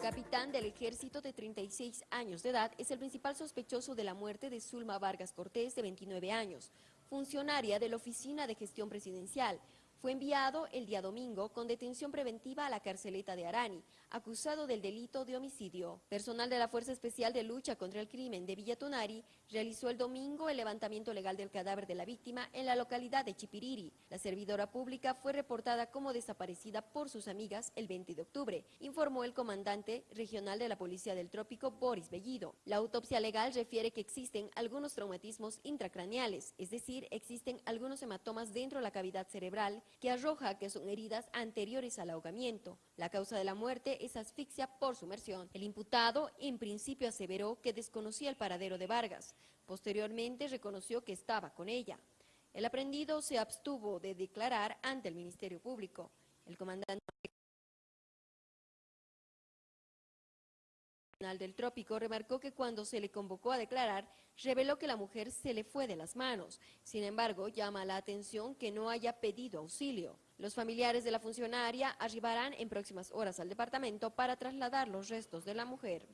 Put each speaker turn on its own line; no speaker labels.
capitán del ejército de 36 años de edad es el principal sospechoso de la muerte de Zulma Vargas Cortés, de 29 años, funcionaria de la Oficina de Gestión Presidencial, fue enviado el día domingo con detención preventiva a la carceleta de Arani, acusado del delito de homicidio. Personal de la Fuerza Especial de Lucha contra el Crimen de Villatonari realizó el domingo el levantamiento legal del cadáver de la víctima en la localidad de Chipiriri. La servidora pública fue reportada como desaparecida por sus amigas el 20 de octubre, informó el comandante regional de la Policía del Trópico, Boris Bellido. La autopsia legal refiere que existen algunos traumatismos intracraneales, es decir, existen algunos hematomas dentro de la cavidad cerebral que arroja que son heridas anteriores al ahogamiento. La causa de la muerte es asfixia por sumersión. El imputado en principio aseveró que desconocía el paradero de Vargas. Posteriormente reconoció que estaba con ella. El aprendido se abstuvo de declarar ante el Ministerio Público. El comandante del Trópico remarcó que cuando se le convocó a declarar, reveló que la mujer se le fue de las manos. Sin embargo, llama la atención que no haya pedido auxilio. Los familiares de la funcionaria arribarán en próximas horas al departamento para trasladar los restos de la mujer.